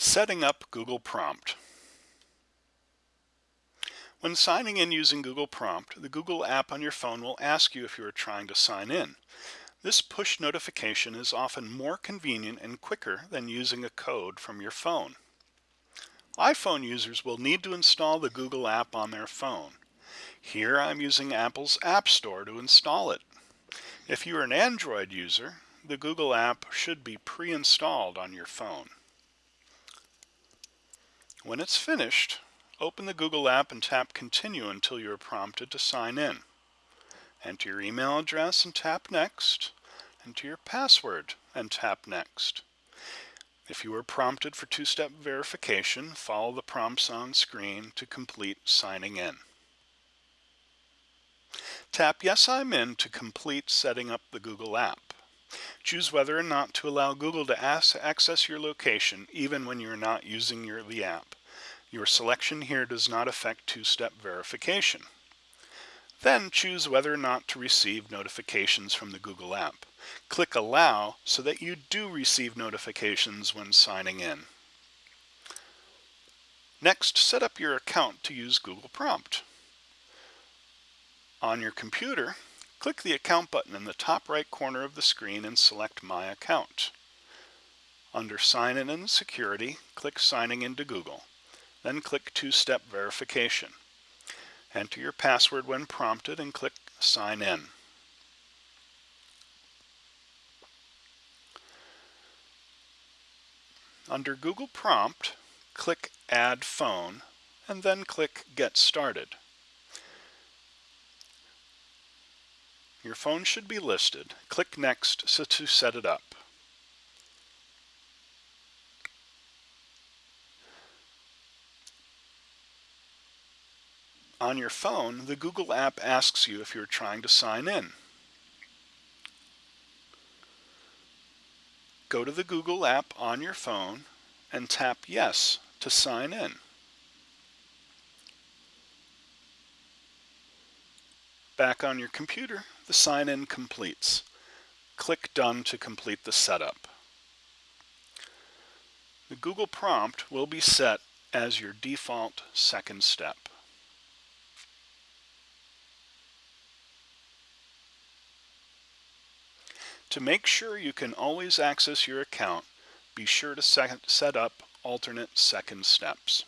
Setting up Google Prompt. When signing in using Google Prompt, the Google app on your phone will ask you if you are trying to sign in. This push notification is often more convenient and quicker than using a code from your phone. iPhone users will need to install the Google app on their phone. Here I'm using Apple's App Store to install it. If you're an Android user, the Google app should be pre-installed on your phone. When it's finished, open the Google app and tap Continue until you are prompted to sign in. Enter your email address and tap Next. Enter your password and tap Next. If you are prompted for two-step verification, follow the prompts on screen to complete signing in. Tap Yes I'm in to complete setting up the Google app. Choose whether or not to allow Google to access your location even when you're not using your, the app. Your selection here does not affect two-step verification. Then choose whether or not to receive notifications from the Google app. Click Allow so that you do receive notifications when signing in. Next, set up your account to use Google Prompt. On your computer, click the Account button in the top right corner of the screen and select My Account. Under Sign In and Security, click Signing into Google. Then click Two-Step Verification. Enter your password when prompted and click Sign In. Under Google Prompt, click Add Phone and then click Get Started. Your phone should be listed. Click Next to set it up. On your phone, the Google app asks you if you're trying to sign in. Go to the Google app on your phone and tap Yes to sign in. Back on your computer, the sign-in completes. Click Done to complete the setup. The Google prompt will be set as your default second step. To make sure you can always access your account, be sure to set up alternate second steps.